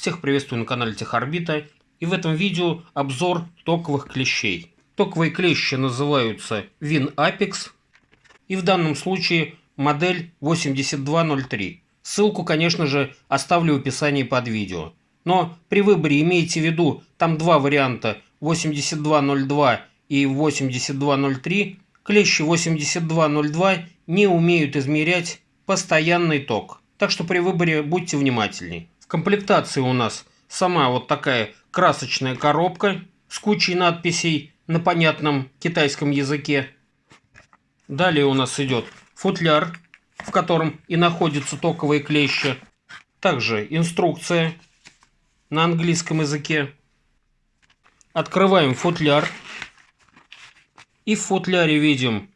Всех приветствую на канале Техорбита. И в этом видео обзор токовых клещей. Токовые клещи называются Win Apex. И в данном случае модель 8203. Ссылку, конечно же, оставлю в описании под видео. Но при выборе имейте в виду, там два варианта 8202 и 8203. Клещи 8202 не умеют измерять постоянный ток. Так что при выборе будьте внимательней. Комплектации у нас сама вот такая красочная коробка с кучей надписей на понятном китайском языке. Далее у нас идет футляр, в котором и находятся токовые клещи. Также инструкция на английском языке. Открываем футляр. И в футляре видим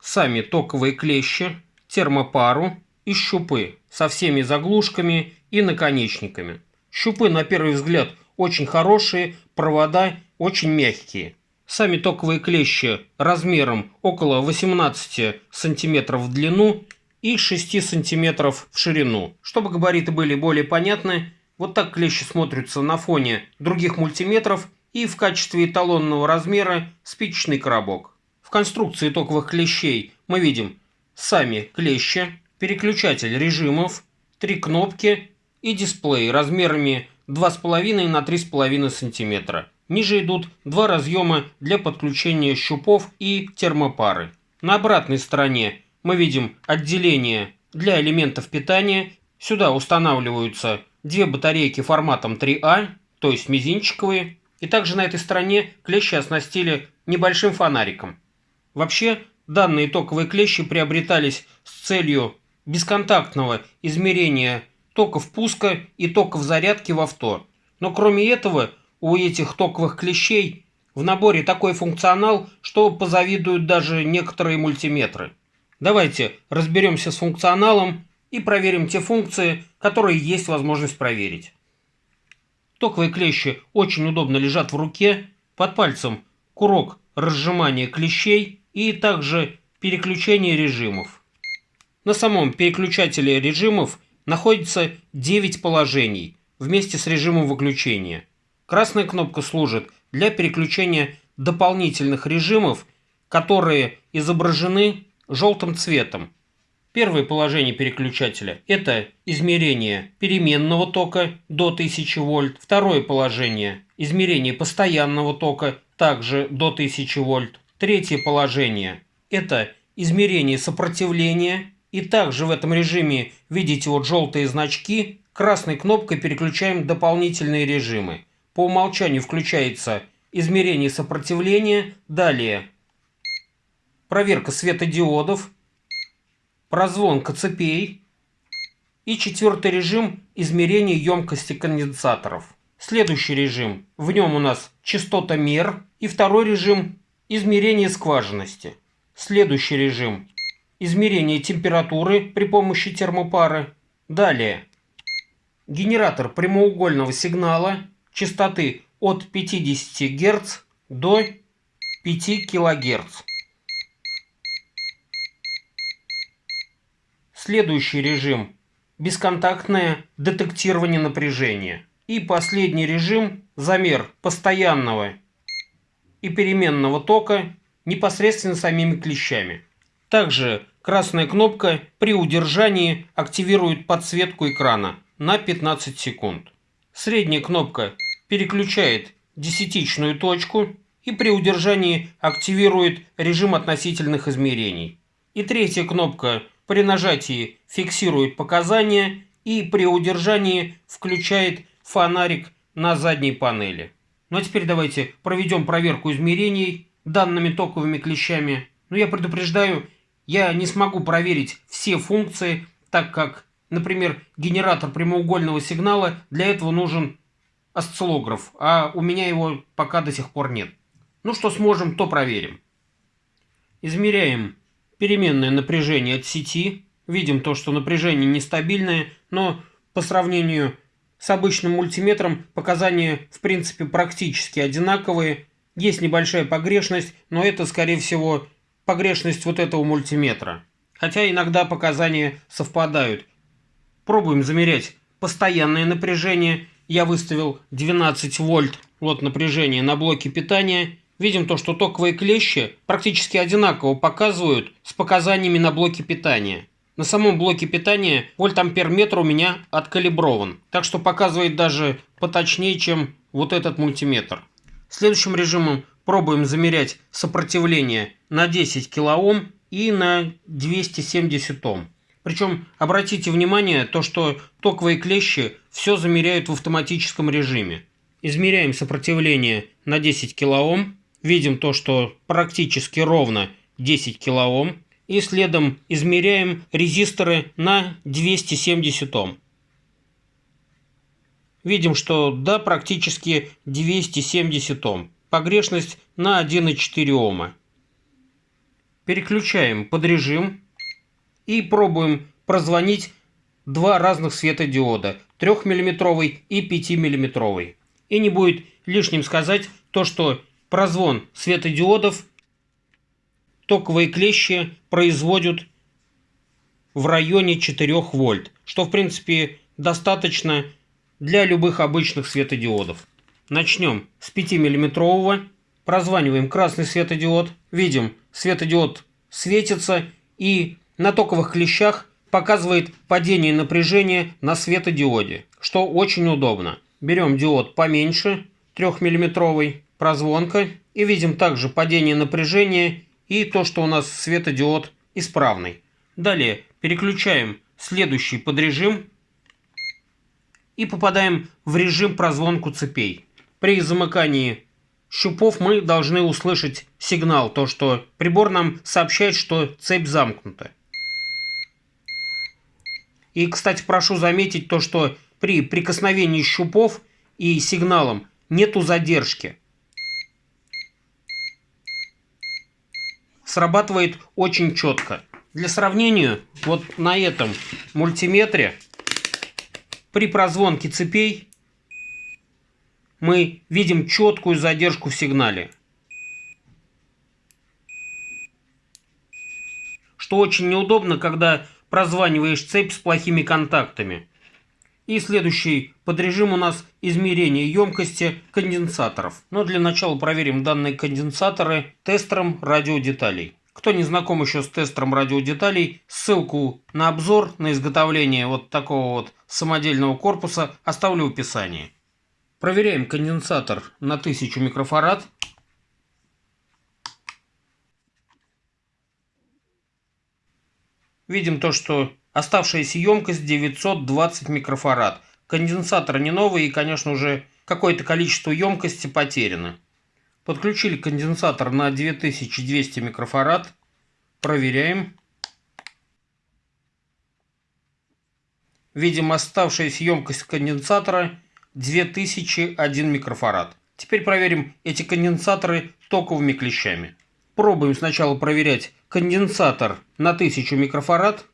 сами токовые клещи, термопару и щупы со всеми заглушками и наконечниками. Щупы, на первый взгляд, очень хорошие, провода очень мягкие. Сами токовые клещи размером около 18 см в длину и 6 см в ширину. Чтобы габариты были более понятны, вот так клещи смотрятся на фоне других мультиметров и в качестве эталонного размера спичечный коробок. В конструкции токовых клещей мы видим сами клещи, переключатель режимов, три кнопки и дисплей размерами 2,5 на 3,5 см. Ниже идут два разъема для подключения щупов и термопары. На обратной стороне мы видим отделение для элементов питания. Сюда устанавливаются две батарейки форматом 3А, то есть мизинчиковые. И также на этой стороне клещи оснастили небольшим фонариком. Вообще, данные токовые клещи приобретались с целью бесконтактного измерения токов пуска и токов зарядки в авто. Но кроме этого, у этих токовых клещей в наборе такой функционал, что позавидуют даже некоторые мультиметры. Давайте разберемся с функционалом и проверим те функции, которые есть возможность проверить. Токовые клещи очень удобно лежат в руке, под пальцем курок разжимания клещей и также переключение режимов. На самом переключателе режимов находится 9 положений вместе с режимом выключения. Красная кнопка служит для переключения дополнительных режимов, которые изображены желтым цветом. Первое положение переключателя – это измерение переменного тока до 1000 вольт. Второе положение – измерение постоянного тока также до 1000 вольт. Третье положение – это измерение сопротивления. И также в этом режиме видите вот желтые значки. Красной кнопкой переключаем дополнительные режимы. По умолчанию включается измерение сопротивления. Далее проверка светодиодов, прозвонка цепей и четвертый режим измерения емкости конденсаторов. Следующий режим, в нем у нас частотомер и второй режим Измерение скважинности. Следующий режим. Измерение температуры при помощи термопары. Далее. Генератор прямоугольного сигнала частоты от 50 Гц до 5 кГц. Следующий режим – бесконтактное детектирование напряжения. И последний режим – замер постоянного и переменного тока непосредственно самими клещами. Также красная кнопка при удержании активирует подсветку экрана на 15 секунд. Средняя кнопка переключает десятичную точку и при удержании активирует режим относительных измерений. И третья кнопка при нажатии фиксирует показания и при удержании включает фонарик на задней панели. Ну а теперь давайте проведем проверку измерений данными токовыми клещами. Но я предупреждаю, я не смогу проверить все функции, так как, например, генератор прямоугольного сигнала, для этого нужен осциллограф, а у меня его пока до сих пор нет. Ну что сможем, то проверим. Измеряем переменное напряжение от сети. Видим то, что напряжение нестабильное, но по сравнению с обычным мультиметром показания в принципе практически одинаковые. Есть небольшая погрешность, но это скорее всего погрешность вот этого мультиметра. Хотя иногда показания совпадают. Пробуем замерять постоянное напряжение я выставил 12 вольт вот напряжение на блоке питания, видим то, что токовые клещи практически одинаково показывают с показаниями на блоке питания. На самом блоке питания вольт-ампер-метр у меня откалиброван, так что показывает даже поточнее, чем вот этот мультиметр. Следующим режимом пробуем замерять сопротивление на 10 кОм и на 270 Ом. Причем обратите внимание, то, что токовые клещи все замеряют в автоматическом режиме. Измеряем сопротивление на 10 кОм, видим то, что практически ровно 10 кОм, и следом измеряем резисторы на 270 Ом. Видим, что да, практически 270 Ом. Погрешность на 1,4 Ома. Переключаем под режим и пробуем прозвонить два разных светодиода 3 мм и 5 мм. И не будет лишним сказать то, что прозвон светодиодов токовые клещи производят в районе 4 вольт, что в принципе достаточно для любых обычных светодиодов. Начнем с 5 миллиметрового, прозваниваем красный светодиод, видим светодиод светится и на токовых клещах показывает падение напряжения на светодиоде, что очень удобно. Берем диод поменьше, 3-мм, прозвонка, и видим также падение напряжения и то, что у нас светодиод исправный. Далее переключаем следующий подрежим и попадаем в режим прозвонку цепей. При замыкании щупов мы должны услышать сигнал, то что прибор нам сообщает, что цепь замкнута. И, кстати, прошу заметить то, что при прикосновении щупов и сигналом нету задержки. Срабатывает очень четко. Для сравнения, вот на этом мультиметре при прозвонке цепей мы видим четкую задержку в сигнале. Что очень неудобно, когда прозваниваешь цепь с плохими контактами. И следующий подрежим у нас измерение емкости конденсаторов. Но для начала проверим данные конденсаторы тестером радиодеталей. Кто не знаком еще с тестером радиодеталей, ссылку на обзор на изготовление вот такого вот самодельного корпуса оставлю в описании. Проверяем конденсатор на 1000 микрофарад. Видим то, что оставшаяся емкость 920 микрофарад. Конденсатор не новый и, конечно, уже какое-то количество емкости потеряно. Подключили конденсатор на 2200 микрофарад. Проверяем. Видим оставшаяся емкость конденсатора 2001 микрофарад. Теперь проверим эти конденсаторы токовыми клещами. Пробуем сначала проверять конденсатор на 1000 микрофарад.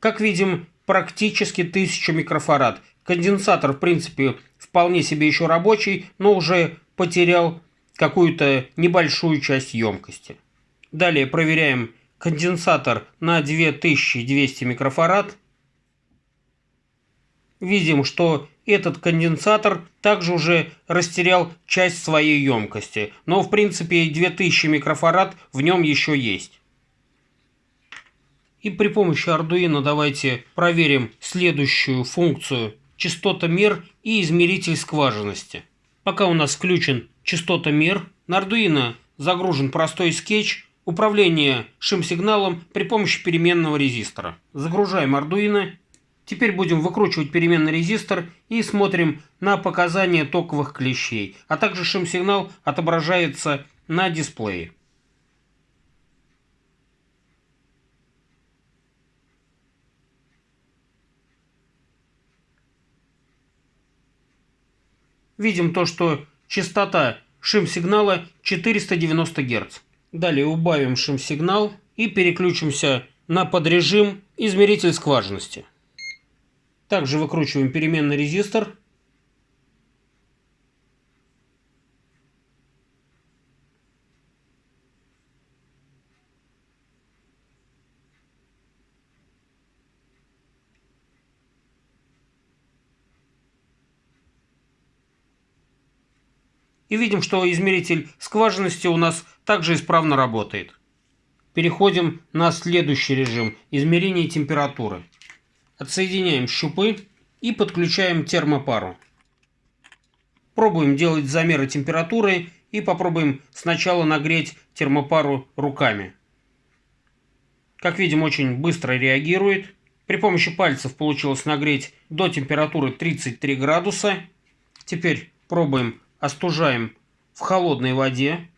Как видим, практически 1000 микрофарад. Конденсатор, в принципе, вполне себе еще рабочий, но уже потерял какую-то небольшую часть емкости. Далее проверяем конденсатор на 2200 микрофарад. Видим, что этот конденсатор также уже растерял часть своей емкости, но в принципе 2000 микрофарад в нем еще есть. И при помощи Arduino давайте проверим следующую функцию частотомер и измеритель скважинности. Пока у нас включен частотомер, на Arduino загружен простой скетч управления шим-сигналом при помощи переменного резистора. Загружаем Arduino Теперь будем выкручивать переменный резистор и смотрим на показания токовых клещей, а также шум-сигнал отображается на дисплее. Видим то, что частота шим-сигнала 490 Гц. Далее убавим шим-сигнал и переключимся на подрежим измеритель скважинности. Также выкручиваем переменный резистор. И видим, что измеритель скважинности у нас также исправно работает. Переходим на следующий режим – измерения температуры. Отсоединяем щупы и подключаем термопару. Пробуем делать замеры температуры и попробуем сначала нагреть термопару руками. Как видим, очень быстро реагирует. При помощи пальцев получилось нагреть до температуры 33 градуса. Теперь пробуем, остужаем в холодной воде.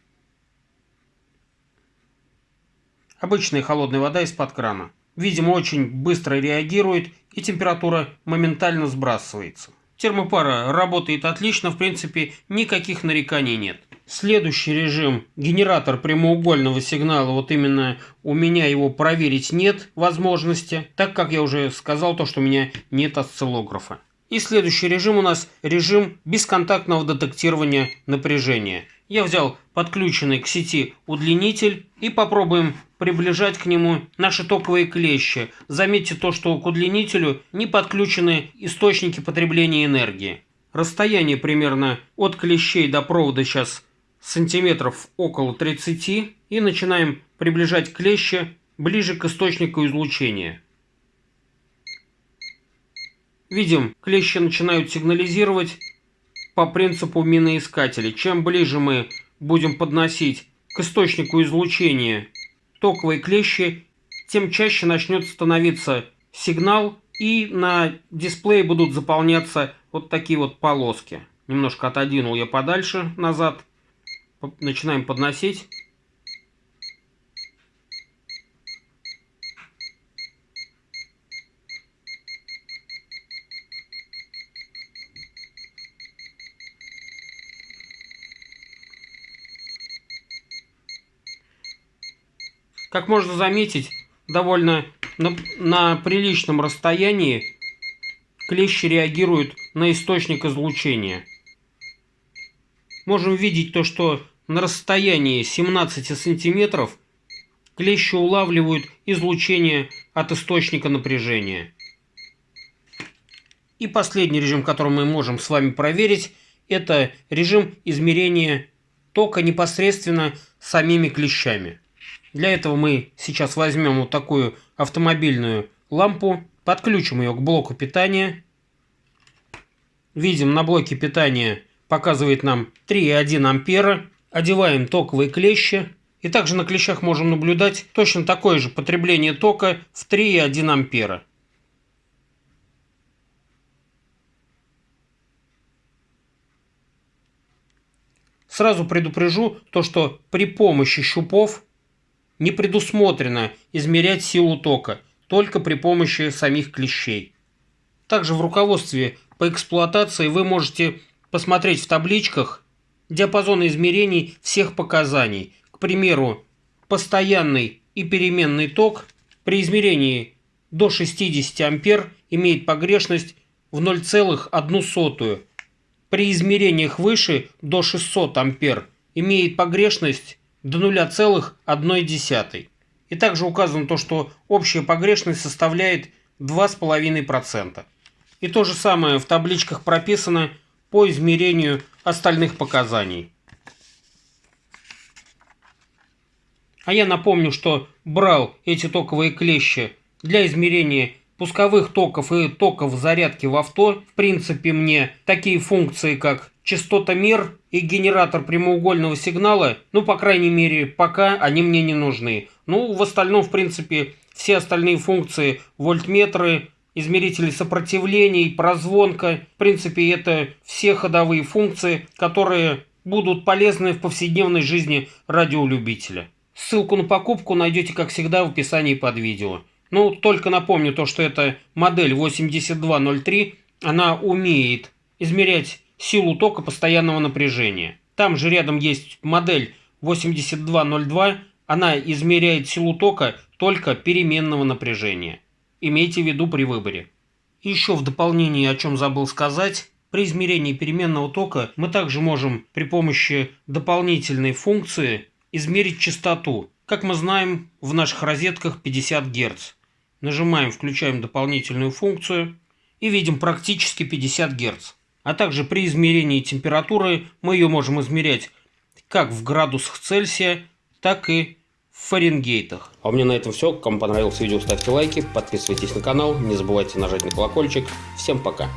Обычная холодная вода из-под крана. Видимо, очень быстро реагирует и температура моментально сбрасывается. Термопара работает отлично, в принципе, никаких нареканий нет. Следующий режим – генератор прямоугольного сигнала. Вот именно у меня его проверить нет возможности, так как я уже сказал то, что у меня нет осциллографа. И следующий режим у нас режим бесконтактного детектирования напряжения. Я взял подключенный к сети удлинитель и попробуем приближать к нему наши токовые клещи. Заметьте то, что к удлинителю не подключены источники потребления энергии. Расстояние примерно от клещей до провода сейчас сантиметров около 30 и начинаем приближать клещи ближе к источнику излучения. Видим, клещи начинают сигнализировать по принципу миноискателей. Чем ближе мы будем подносить к источнику излучения токовые клещи, тем чаще начнет становиться сигнал и на дисплее будут заполняться вот такие вот полоски. Немножко отодвинул я подальше назад. Начинаем подносить. Как можно заметить, довольно на, на приличном расстоянии клещи реагируют на источник излучения. Можем видеть то, что на расстоянии 17 сантиметров клещи улавливают излучение от источника напряжения. И последний режим, который мы можем с вами проверить, это режим измерения тока непосредственно самими клещами. Для этого мы сейчас возьмем вот такую автомобильную лампу, подключим ее к блоку питания. Видим, на блоке питания показывает нам 3,1 ампера. Одеваем токовые клещи. И также на клещах можем наблюдать точно такое же потребление тока в 3,1 ампера. Сразу предупрежу то, что при помощи щупов не предусмотрено измерять силу тока только при помощи самих клещей. Также в руководстве по эксплуатации вы можете посмотреть в табличках диапазоны измерений всех показаний. К примеру, постоянный и переменный ток при измерении до 60 ампер имеет погрешность в 0,1. При измерениях выше до 600 ампер имеет погрешность до 0,1. И также указано то, что общая погрешность составляет 2,5%. И то же самое в табличках прописано по измерению остальных показаний. А я напомню, что брал эти токовые клещи для измерения пусковых токов и токов зарядки в авто. В принципе, мне такие функции, как частотомер и генератор прямоугольного сигнала, ну, по крайней мере, пока они мне не нужны. Ну, в остальном, в принципе, все остальные функции, вольтметры, измерители сопротивлений, прозвонка, в принципе, это все ходовые функции, которые будут полезны в повседневной жизни радиолюбителя. Ссылку на покупку найдете, как всегда, в описании под видео. Ну, только напомню то, что это модель 8203, она умеет измерять силу тока постоянного напряжения. Там же рядом есть модель 8202, она измеряет силу тока только переменного напряжения. Имейте в виду при выборе. еще в дополнение, о чем забыл сказать, при измерении переменного тока мы также можем при помощи дополнительной функции измерить частоту. Как мы знаем, в наших розетках 50 Гц. Нажимаем, включаем дополнительную функцию и видим практически 50 Гц. А также при измерении температуры мы ее можем измерять как в градусах Цельсия, так и в Фаренгейтах. А у меня на этом все. Кому понравилось видео, ставьте лайки, подписывайтесь на канал, не забывайте нажать на колокольчик. Всем пока!